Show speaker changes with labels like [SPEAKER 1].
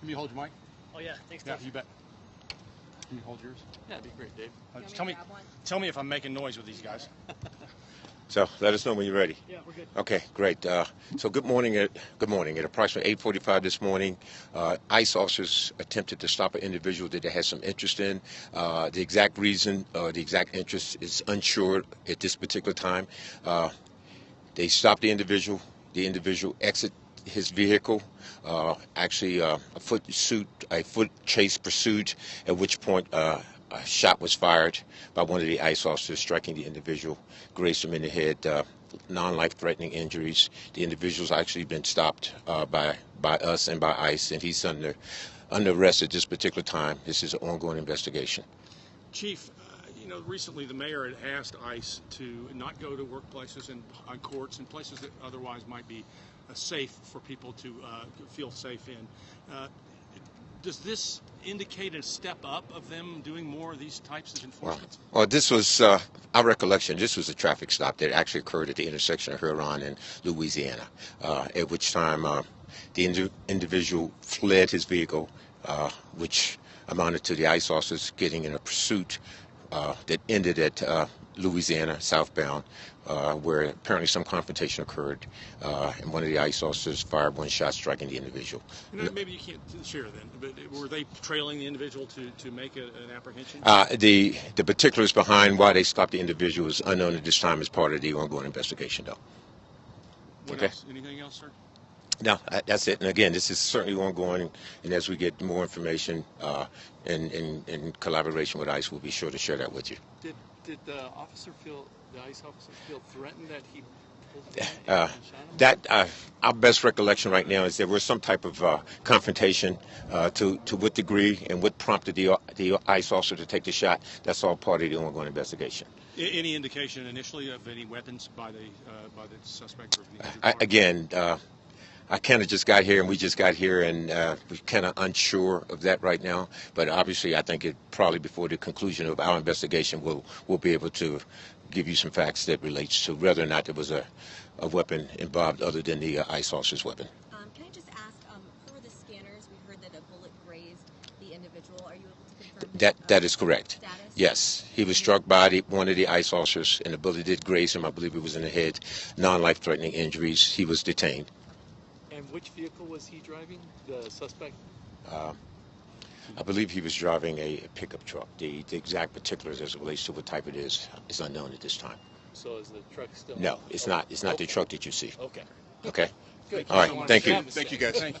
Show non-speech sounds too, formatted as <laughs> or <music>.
[SPEAKER 1] Can you hold your mic?
[SPEAKER 2] Oh yeah, thanks,
[SPEAKER 1] Yeah,
[SPEAKER 2] Dave.
[SPEAKER 1] you bet. Can you hold yours?
[SPEAKER 2] Yeah, that'd be great, Dave.
[SPEAKER 1] Uh,
[SPEAKER 3] You want
[SPEAKER 1] tell
[SPEAKER 3] me
[SPEAKER 1] me,
[SPEAKER 3] to grab one?
[SPEAKER 1] tell me if I'm making noise with these guys. <laughs>
[SPEAKER 4] So let us know when you're ready.
[SPEAKER 2] Yeah, we're good.
[SPEAKER 4] Okay, great. Uh, so good morning. At, good morning. At approximately 8:45 this morning, uh, ICE officers attempted to stop an individual that they had some interest in. Uh, the exact reason, uh, the exact interest is unsure at this particular time. Uh, they stopped the individual. The individual exit his vehicle. Uh, actually, uh, a foot suit, a foot chase pursued. At which point, uh, a shot was fired by one of the ICE officers, striking the individual, grazed him in the head. Uh, non-life-threatening injuries. The individual's actually been stopped uh, by by us and by ICE, and he's under under arrest at this particular time. This is an ongoing investigation.
[SPEAKER 1] Chief, you know, recently the mayor had asked ICE to not go to workplaces and on courts and places that otherwise might be uh, safe for people to uh, feel safe in. Uh, does this indicate a step up of them doing more of these types of enforcement?
[SPEAKER 4] well, this was uh, our recollection. This was a traffic stop that actually occurred at the intersection of Huron and Louisiana, uh, at which time uh, the indi- individual fled his vehicle, uh, which amounted to the ICE officers getting in a pursuit uh, that ended at uh, Louisiana southbound, uh, where apparently some confrontation occurred, uh, and one of the ICE officers fired one shot, striking the individual.
[SPEAKER 1] You know, maybe you can't share then, but were they trailing the individual to, to make a, an apprehension?
[SPEAKER 4] Uh, the the particulars behind why they stopped the individual is unknown at this time as part of the ongoing investigation, though.
[SPEAKER 1] what
[SPEAKER 4] okay.
[SPEAKER 1] else? Anything else, sir?
[SPEAKER 4] No, that- that's it. And again, this is certainly ongoing, and as we get more information uh, in, in, in collaboration with ICE, we'll be sure to share that with you.
[SPEAKER 2] Did did the officer feel the ICE officer feel threatened that he pulled the gun
[SPEAKER 4] Uh,
[SPEAKER 2] and shot him?
[SPEAKER 4] that uh, our best recollection right now is there was some type of uh, confrontation. Uh, to to what degree and what prompted the the ICE officer to take the shot? That's all part of the ongoing investigation.
[SPEAKER 1] A- Any indication initially of any weapons by the uh, by the suspect or the injured
[SPEAKER 4] I,
[SPEAKER 1] party?
[SPEAKER 4] again, uh, I kind of just got here, and we just got here, and uh, we're kind of unsure of that right now. But obviously, I think it probably before the conclusion of our investigation, we'll we'll be able to give you some facts that relates to whether or not there was a, a weapon involved other than the uh, ICE officer's weapon.
[SPEAKER 3] Um, can I just ask, um, for the scanners, we heard that a bullet grazed the individual. Are you able to confirm
[SPEAKER 4] That
[SPEAKER 3] uh,
[SPEAKER 4] that is correct.
[SPEAKER 3] Status?
[SPEAKER 4] Yes, he was struck by the, one of the ICE officers, and the bullet did graze him. I believe it was in the head. Non-life-threatening injuries. He was detained.
[SPEAKER 2] And which vehicle was he driving? The suspect.
[SPEAKER 4] Uh, I believe he was driving a pickup truck. The, the exact particulars as it relates to what type it is is unknown at this time.
[SPEAKER 2] So is the truck still?
[SPEAKER 4] No, it's not. It's not the truck that you see.
[SPEAKER 2] Okay.
[SPEAKER 4] Okay.
[SPEAKER 2] Good.
[SPEAKER 4] All right. Thank you.
[SPEAKER 1] Thank you, guys. Thank you.